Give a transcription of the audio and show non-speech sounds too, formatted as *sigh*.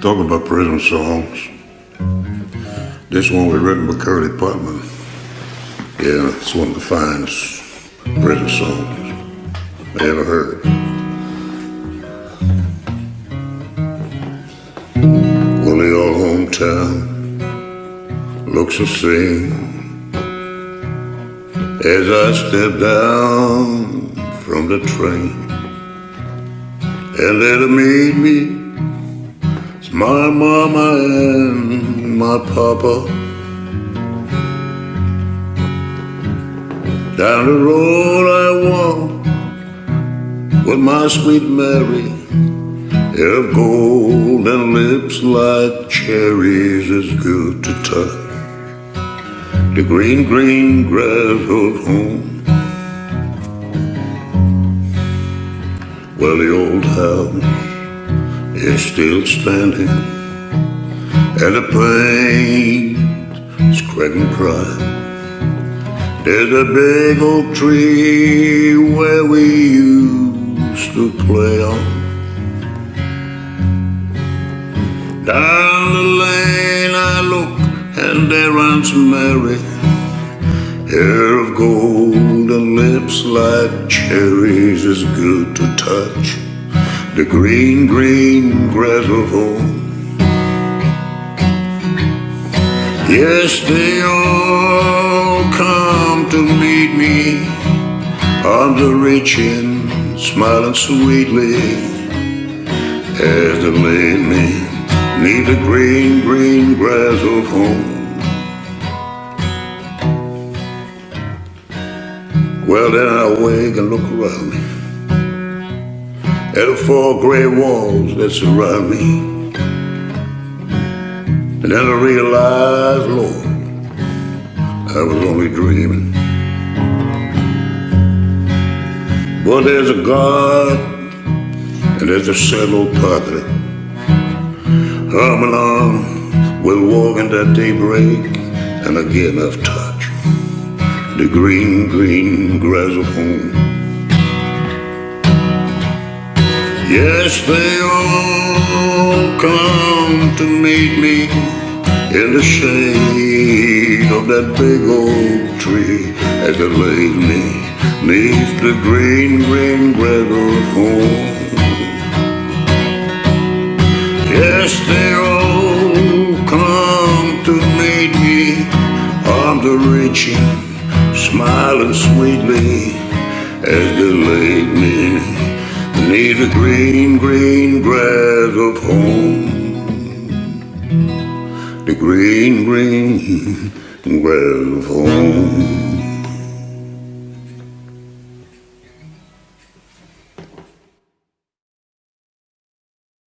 Talking about prison songs. This one was written by Curly Putman. Yeah, it's one of the finest prison songs I ever heard. Well, old hometown looks the same as I step down from the train. And there to meet me it's my mama and my papa. Down the road I walk With my sweet Mary. Of gold and lips like cherries Is good to touch. The green, green grass of home. Well, the old house is still standing and the paint is cracking pride. There's a big oak tree where we used to play on. Down the lane I look and there runs Mary, hair of gold and lips like cherries is good to touch the green, green grass of home. Yes, they all come to meet me, arms are reaching, smiling sweetly as they lay me neath the green, green grass of home. Well, then I wake and look around me at the four gray walls that surround me. And then I realized, Lord, I was only dreaming. But there's a God and there's a sad old padre. Arm in arm, we'll walk in that daybreak and again I've touched the green, green grass of home. Yes, they all come to meet me in the shade of that big oak tree as they lay me neath the green, green grass of home. Yes, they all come to meet me, arms are reaching, smiling sweetly as they lay me the green, green grass of home. The green, green *laughs* grass of home